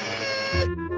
Yeah!